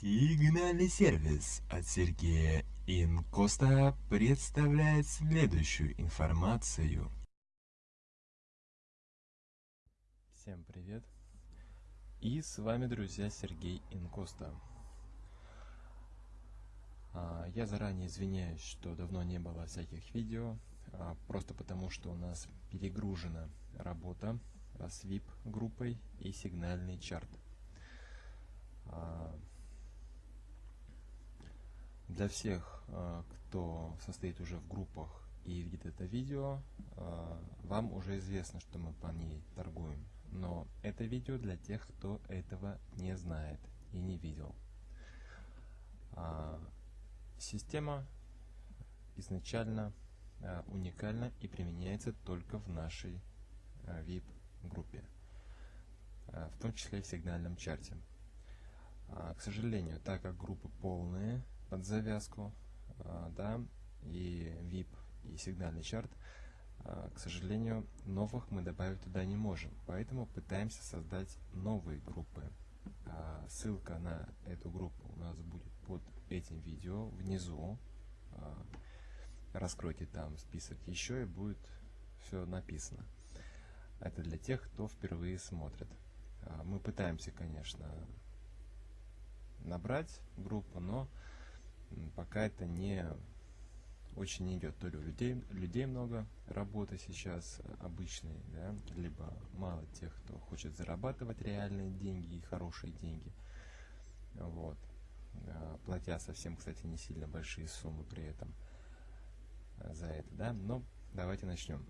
Сигнальный сервис от Сергея Инкоста представляет следующую информацию. Всем привет! И с вами, друзья, Сергей Инкоста. А, я заранее извиняюсь, что давно не было всяких видео, а, просто потому что у нас перегружена работа с VIP-группой и сигнальный чарт. А, для всех, а, кто состоит уже в группах и видит это видео, а, вам уже известно, что мы по ней торгуем. Но это видео для тех, кто этого не знает и не видел. А, система изначально уникальна и применяется только в нашей VIP-группе, в том числе и в сигнальном чарте. К сожалению, так как группы полные, под завязку, а, да, и VIP, и сигнальный чарт, а, к сожалению, новых мы добавить туда не можем, поэтому пытаемся создать новые группы. А, ссылка на эту группу у нас будет под этим видео внизу. Раскройте там список еще и будет все написано. Это для тех, кто впервые смотрит. Мы пытаемся, конечно, набрать группу, но пока это не очень идет. То ли у людей, людей много работы сейчас обычной, да, либо мало тех, кто хочет зарабатывать реальные деньги и хорошие деньги. Вот. А, платя совсем, кстати, не сильно большие суммы при этом а, за это, да. Но давайте начнем.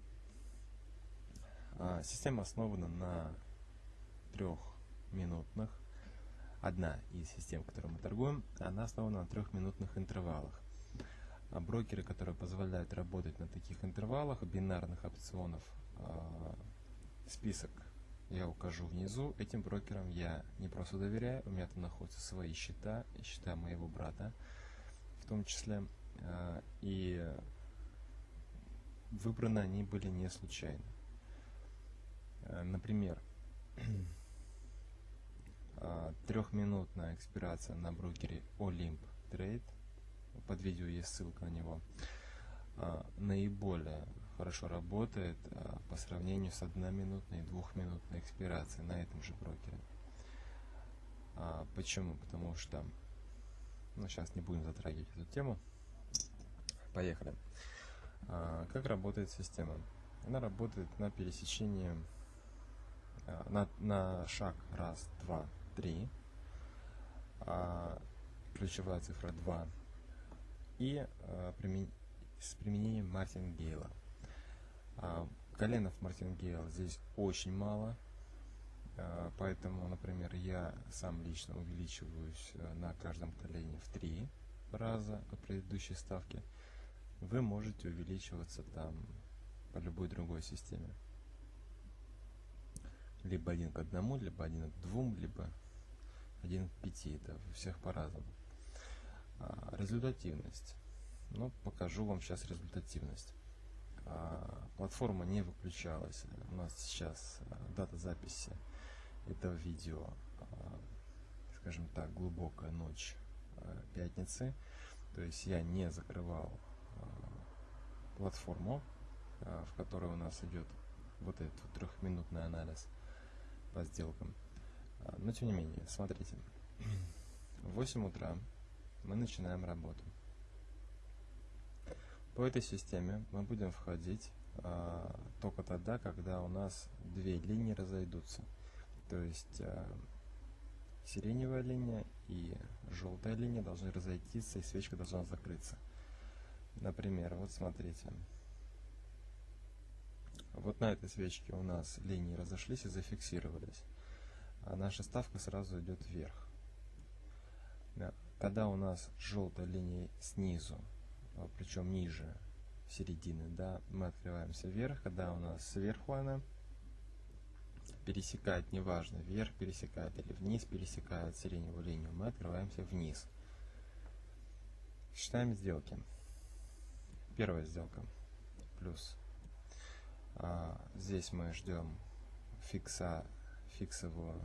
А, система основана на трехминутных одна из систем, которой мы торгуем, она основана на трехминутных интервалах. А брокеры, которые позволяют работать на таких интервалах, бинарных опционов, э, список я укажу внизу. Этим брокерам я не просто доверяю, у меня там находятся свои счета, счета моего брата в том числе. Э, и выбраны они были не случайно. Э, например, а, трехминутная экспирация на брокере Olymp Trade. Под видео есть ссылка на него. А, наиболее хорошо работает а, по сравнению с одноминутной и двухминутной экспирацией на этом же брокере. Почему? Потому что, ну сейчас не будем затрагивать эту тему. Поехали. Как работает система? Она работает на пересечении, на, на шаг раз, два, 3, а, ключевая цифра 2 и а, примен... с применением мартингейла. А, коленов мартингейла здесь очень мало, а, поэтому, например, я сам лично увеличиваюсь а, на каждом колене в 3 раза от предыдущей ставки. Вы можете увеличиваться там по любой другой системе либо один к одному, либо один к двум, либо один к пяти. Это у всех по-разному. А, результативность. Ну, покажу вам сейчас результативность. А, платформа не выключалась. У нас сейчас а, дата записи этого видео, а, скажем так, глубокая ночь а, пятницы. То есть я не закрывал платформу, в которой у нас идет вот этот трехминутный анализ по сделкам. А, но тем не менее, смотрите. В 8 утра мы начинаем работу. По этой системе мы будем входить а, только тогда, когда у нас две линии разойдутся. То есть а, сиреневая линия и желтая линия должны разойтись, и свечка должна закрыться. Например, вот смотрите. Вот на этой свечке у нас линии разошлись и зафиксировались. А наша ставка сразу идет вверх. Когда у нас желтая линия снизу, а, причем ниже середины, да, мы открываемся вверх. Когда у нас сверху она пересекает, неважно, вверх пересекает или вниз пересекает сиреневую линию, мы открываемся вниз. Считаем сделки. Первая сделка. Плюс здесь мы ждем фикса, фиксовую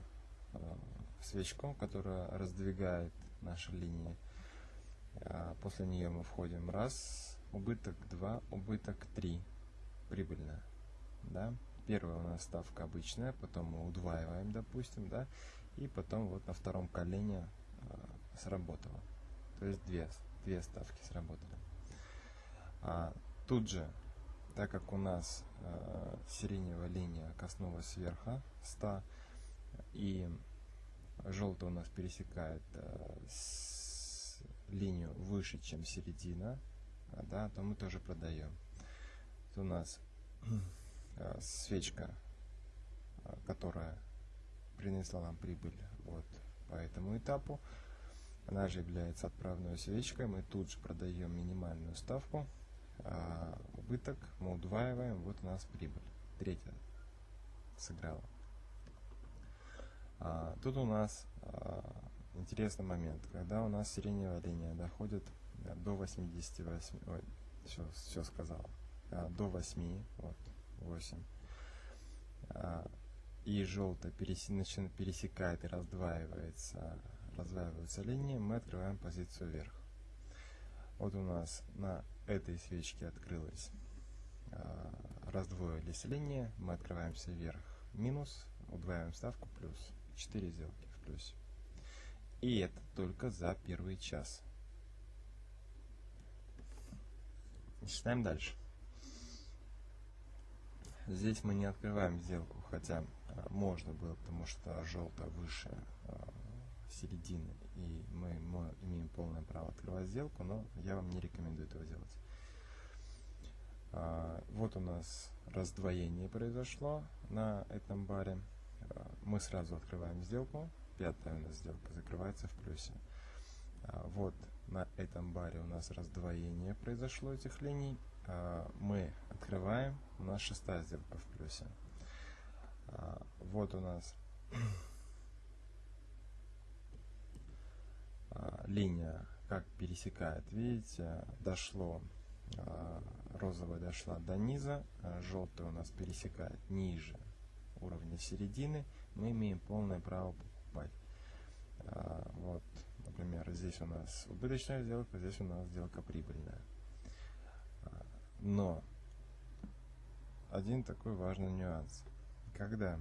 а, свечку, которая раздвигает наша линия. А, после нее мы входим раз, убыток 2, убыток 3, прибыльная. Да? Первая у нас ставка обычная, потом мы удваиваем, допустим, да, и потом вот на втором колене э, сработало. То есть две, две ставки сработали. А тут же, так как у нас э, сиреневая линия коснулась верха 100, и желтый у нас пересекает э, с, линию выше, чем середина, да, то мы тоже продаем. Это у нас э, свечка, э, которая принесла нам прибыль вот по этому этапу. Она же является отправной свечкой. Мы тут же продаем минимальную ставку. А убыток мы удваиваем. Вот у нас прибыль. Третья сыграла. А, тут у нас а, интересный момент. Когда у нас сиреневая линия доходит до 88, ой, все, все сказал, до 8, вот, 8, а, и желтая пересекает и раздваивается, раздваиваются линии, мы открываем позицию вверх. Вот у нас на этой свечке открылась, а, раздвоились линии, мы открываемся вверх минус, удваиваем ставку плюс, 4 сделки в плюсе. И это только за первый час. Читаем дальше. Здесь мы не открываем сделку, хотя а, можно было, потому что желтая выше а, середины, и мы, мы имеем полное право открывать сделку, но я вам не рекомендую этого делать. А, вот у нас раздвоение произошло на этом баре. Мы сразу открываем сделку. Пятая у нас сделка закрывается в плюсе. Вот на этом баре у нас раздвоение произошло этих линий. Мы открываем, у нас шестая сделка в плюсе. А, вот у нас а, линия как пересекает. Видите, дошло, а, розовая дошла до низа, желтая у нас пересекает ниже уровня середины. Мы имеем полное право покупать. Вот, например, здесь у нас убыточная сделка, здесь у нас сделка прибыльная. Но один такой важный нюанс – когда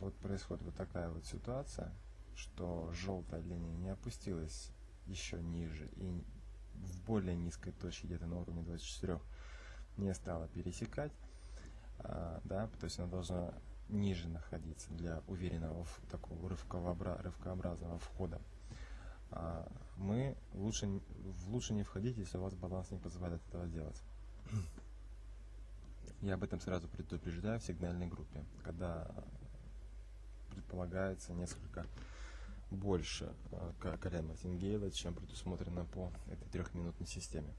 вот происходит вот такая вот ситуация, что желтая линия не опустилась еще ниже и в более низкой точке, где-то на уровне 24, не стала пересекать, а, да, то есть она должна ниже находиться для уверенного такого рывкообразного входа. А, мы лучше, лучше не входить, если у вас баланс не позволяет этого делать. Я об этом сразу предупреждаю в сигнальной группе, когда предполагается несколько больше э, колен Мартингейла, чем предусмотрено по этой трехминутной системе.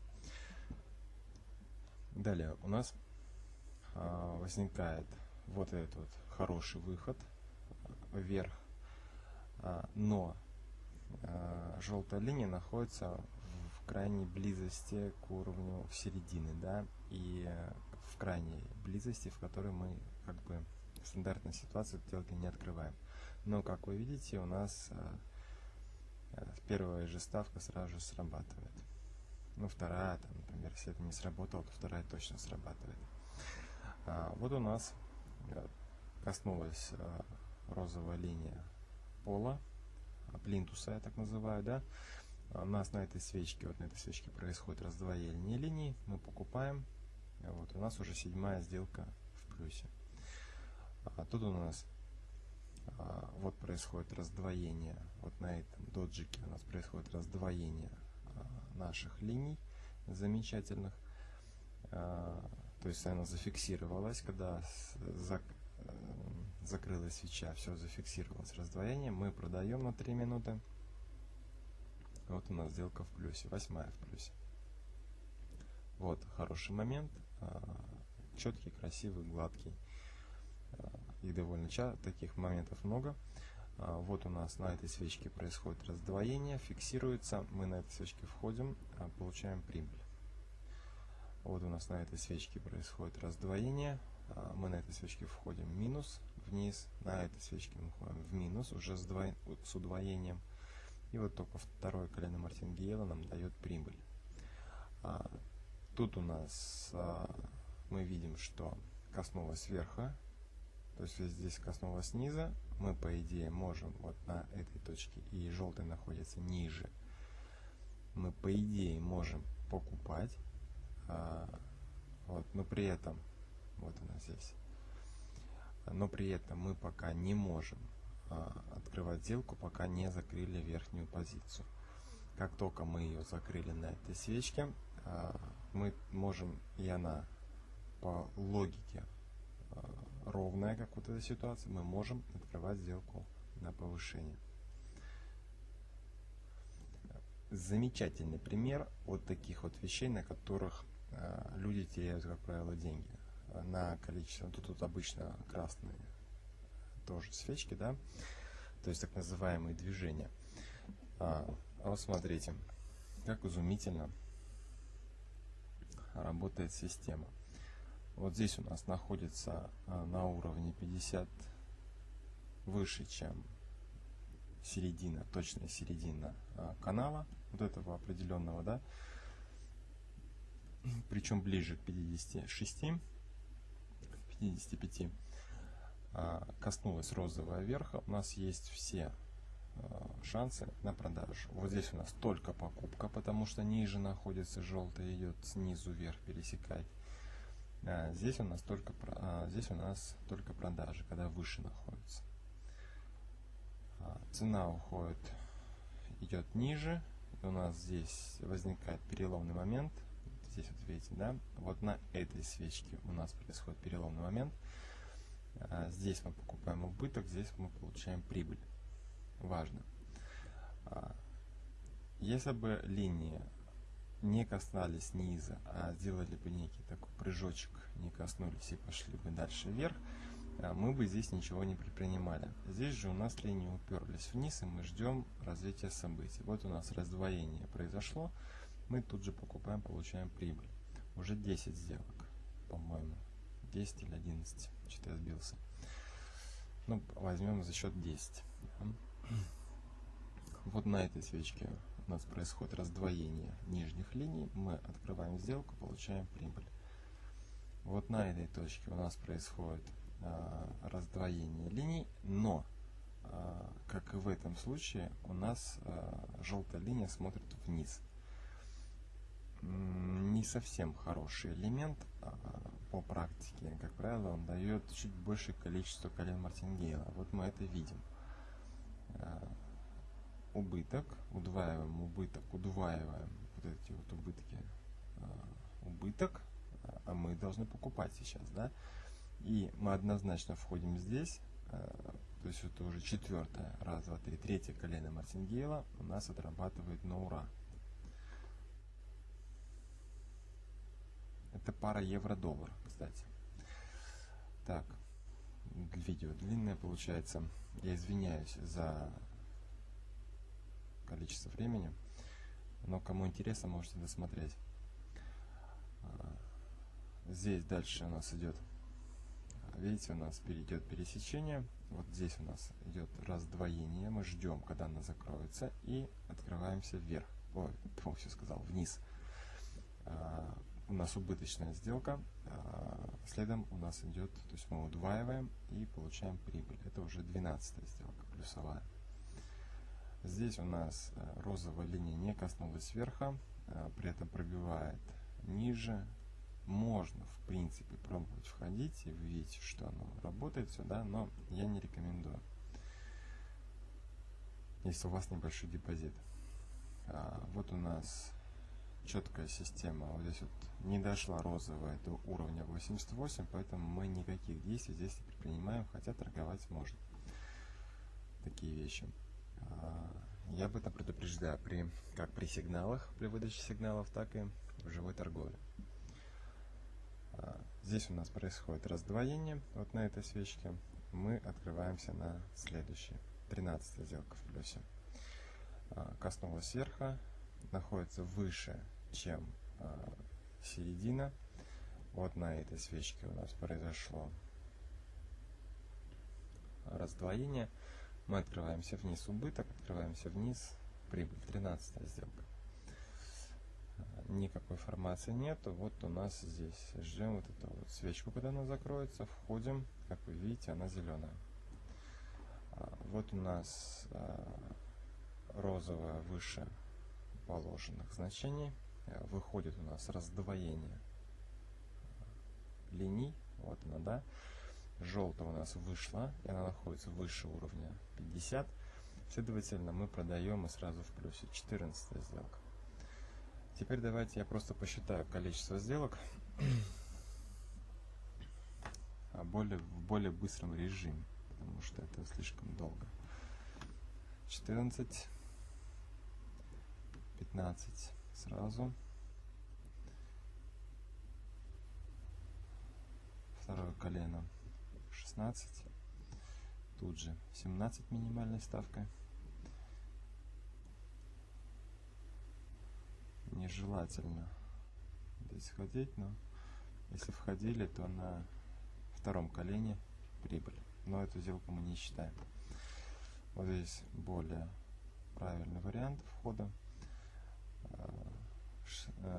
Далее у нас а, возникает вот этот вот хороший выход вверх, а, но а, желтая линия находится в крайней близости к уровню середины, да, и в крайней близости, в которой мы как бы стандартной ситуации сделки не открываем. Но, как вы видите, у нас э, э, первая же ставка сразу же срабатывает. Ну, вторая, там, например, если это не сработало, то вторая точно срабатывает. А, вот у нас э, коснулась а, розовая линия пола, плинтуса, я так называю, да. У нас на этой свечке, вот на этой свечке происходит раздвоение линий. Мы покупаем вот, у нас уже седьмая сделка в плюсе. А тут у нас а, вот происходит раздвоение. Вот на этом доджике у нас происходит раздвоение а, наших линий замечательных. А, то есть она зафиксировалась, когда зак, э, закрылась свеча, все зафиксировалось раздвоение. Мы продаем на 3 минуты. Вот у нас сделка в плюсе, восьмая в плюсе. Вот хороший момент. А, четкий, красивый, гладкий. А, их довольно часто, таких моментов много. А, вот у нас на этой свечке происходит раздвоение, фиксируется. Мы на этой свечке входим, получаем прибыль. Вот у нас на этой свечке происходит раздвоение. Мы на этой свечке входим минус, вниз. На этой свечке мы входим в минус, уже с, двой... с удвоением. И вот только второе колено мартингейла нам дает прибыль. А, тут у нас а, мы видим, что коснулось сверху, то есть здесь коснулось снизу, мы по идее можем вот на этой точке, и желтый находится ниже, мы по идее можем покупать, а, вот, но при этом, вот она здесь, но при этом мы пока не можем а, открывать сделку, пока не закрыли верхнюю позицию. Как только мы ее закрыли на этой свечке, а, мы можем, и она по логике а, ровная, как вот эта ситуация, мы можем открывать сделку на повышение. Замечательный пример вот таких вот вещей, на которых люди теряют, как правило, деньги. На количество, тут, тут обычно красные тоже свечки, да, то есть так называемые движения. А, а вот смотрите, как изумительно работает система. Вот здесь у нас находится а, на уровне 50 выше, чем середина, точная середина а, канала, вот этого определенного, да, причем ближе к 56, 55. А, коснулась розового верха, у нас есть все шансы на продажу. Вот здесь у нас только покупка, потому что ниже находится желтый, идет снизу вверх пересекать. А здесь у нас только здесь у нас только продажи, когда выше находится. Цена уходит, идет ниже. И у нас здесь возникает переломный момент. Здесь вот видите, да? Вот на этой свечке у нас происходит переломный момент. А, здесь мы покупаем убыток, здесь мы получаем прибыль. Важно. А, если бы линии не касались низа, а сделали бы некий такой прыжочек, не коснулись и пошли бы дальше вверх, а, мы бы здесь ничего не предпринимали. Здесь же у нас линии уперлись вниз, и мы ждем развития событий. Вот у нас раздвоение произошло, мы тут же покупаем, получаем прибыль. Уже 10 сделок, по-моему. 10 или 11, что-то я сбился. Ну, возьмем за счет 10. Вот на этой свечке у нас происходит раздвоение нижних линий. Мы открываем сделку, получаем прибыль. Вот на этой точке у нас происходит а, раздвоение линий, но, а, как и в этом случае, у нас а, желтая линия смотрит вниз. Не совсем хороший элемент, а, по практике, как правило, он дает чуть большее количество колен мартингейла. Вот мы это видим. Э, убыток, удваиваем убыток, удваиваем вот эти вот убытки, э, убыток, а мы должны покупать сейчас, да? И мы однозначно входим здесь, э, то есть это уже четвертое, раз, два, три, третье колено мартингейла у нас отрабатывает на ура. Это пара евро-доллар, кстати. Так, видео длинное получается. Я извиняюсь за количество времени, но кому интересно, можете досмотреть. А, здесь дальше у нас идет, видите, у нас перейдет пересечение. Вот здесь у нас идет раздвоение. Мы ждем, когда она закроется, и открываемся вверх. Ой, все сказал, вниз. А, у нас убыточная сделка, а, следом у нас идет, то есть мы удваиваем и получаем прибыль. Это уже 12 сделка, плюсовая. Здесь у нас а, розовая линия не коснулась верха, а, при этом пробивает ниже. Можно, в принципе, пробовать входить, и вы видите, что оно работает сюда, но я не рекомендую, если у вас небольшой депозит. Вот у нас четкая система. Вот здесь вот не дошла розовая до уровня 88, поэтому мы никаких действий здесь не предпринимаем, хотя торговать можно. Такие вещи. А, я об этом предупреждаю при, как при сигналах, при выдаче сигналов, так и в живой торговле. А, здесь у нас происходит раздвоение. Вот на этой свечке мы открываемся на следующий. 13 сделка в плюсе. А, коснулась верха, находится выше, чем э, середина. Вот на этой свечке у нас произошло раздвоение. Мы открываемся вниз убыток, открываемся вниз прибыль. 13 сделка. Никакой формации нету. Вот у нас здесь. Ждем вот эту вот свечку, когда она закроется. Входим. Как вы видите, она зеленая. Вот у нас розовая выше положенных значений. Выходит у нас раздвоение линий. Вот она, да. Желтая у нас вышла, и она находится выше уровня 50. Следовательно, мы продаем и сразу в плюсе. 14 сделка. Теперь давайте я просто посчитаю количество сделок а более, в более быстром режиме, потому что это слишком долго. 14, 15 сразу. Второе колено 16. Тут же 17 минимальной ставкой. нежелательно здесь ходить, но если входили, то на втором колене прибыль. Но эту сделку мы не считаем. Вот здесь более правильный вариант входа.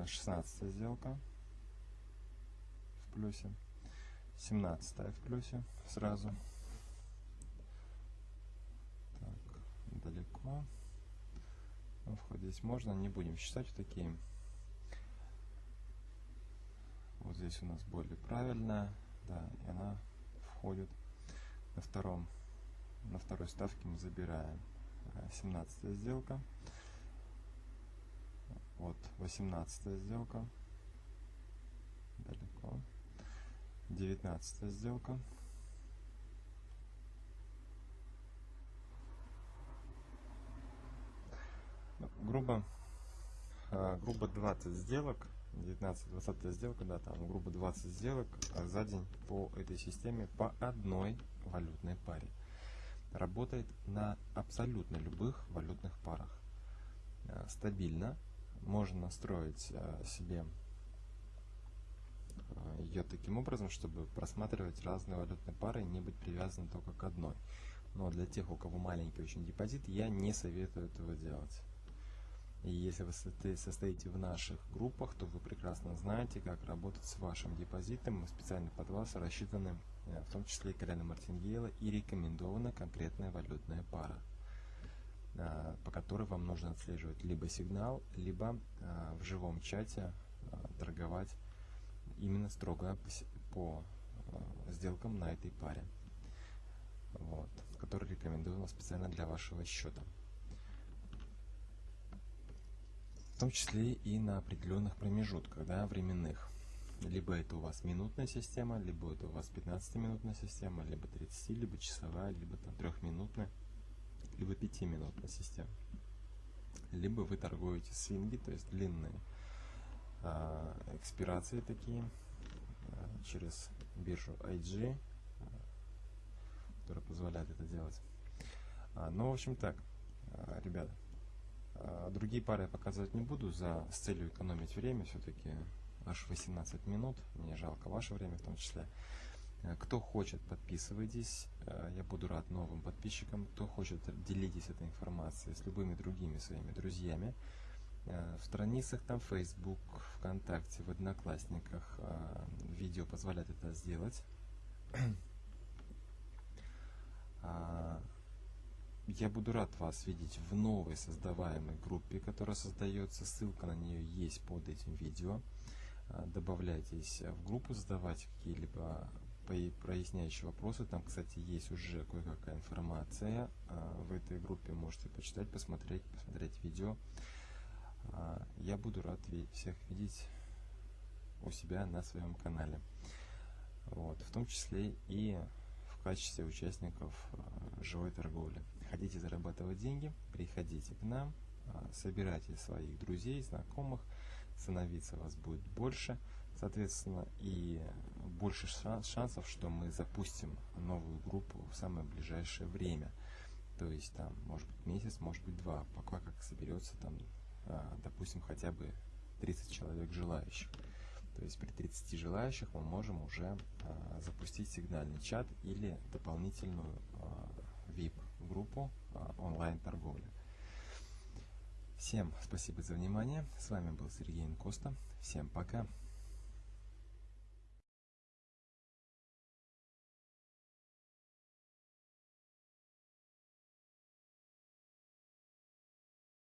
16 э, сделка в плюсе. 17 в плюсе сразу. Так, далеко. Ну, вход здесь можно, не будем считать вот такие. Вот здесь у нас более правильная, да, и она входит на втором, на второй ставке мы забираем 17 э, сделка. Вот 18 сделка. Далеко. 19 сделка. грубо, а, грубо 20 сделок, 19-20 сделка, да, там грубо 20 сделок за день по этой системе по одной валютной паре. Работает на абсолютно любых валютных парах. А, стабильно. Можно настроить а, себе ее таким образом, чтобы просматривать разные валютные пары и не быть привязанным только к одной. Но для тех, у кого маленький очень депозит, я не советую этого делать. И если вы состоите в наших группах, то вы прекрасно знаете, как работать с вашим депозитом. Мы специально под вас рассчитаны, э, в том числе и Карена Мартингейла, и рекомендована конкретная валютная пара, э, по которой вам нужно отслеживать либо сигнал, либо э, в живом чате торговать именно строго по сделкам на этой паре, вот, который рекомендована специально для вашего счета. том числе и на определенных промежутках, да, временных. Либо это у вас минутная система, либо это у вас 15-минутная система, либо 30, либо часовая, либо там трехминутная, либо 5-минутная система. Либо вы торгуете свинги, то есть длинные экспирации такие а, через биржу IG, а, которая позволяет это делать. А, ну, в общем так, а, ребята, а, другие пары я показывать не буду за, с целью экономить время. Все-таки аж 18 минут. Мне жалко ваше время в том числе. А, кто хочет, подписывайтесь. А, я буду рад новым подписчикам. Кто хочет, делитесь этой информацией с любыми другими своими друзьями. В страницах там Facebook, ВКонтакте, в Одноклассниках видео позволяет это сделать. Я буду рад вас видеть в новой создаваемой группе, которая создается. Ссылка на нее есть под этим видео. А, добавляйтесь в группу, задавайте какие-либо проясняющие вопросы. Там, кстати, есть уже кое-какая информация. А, в этой группе можете почитать, посмотреть, посмотреть видео. А, я буду рад всех видеть у себя на своем канале. Вот, в том числе и в качестве участников живой торговли. Хотите зарабатывать деньги, приходите к нам, а, собирайте своих друзей, знакомых, становиться вас будет больше, соответственно, и больше шансов, что мы запустим новую группу в самое ближайшее время. То есть там, может быть, месяц, может быть, два, пока как соберется там, а, допустим, хотя бы 30 человек желающих. То есть при 30 желающих мы можем уже а, запустить сигнальный чат или дополнительную VIP группу а, онлайн-торговли. Всем спасибо за внимание. С вами был Сергей Инкоста. Всем пока.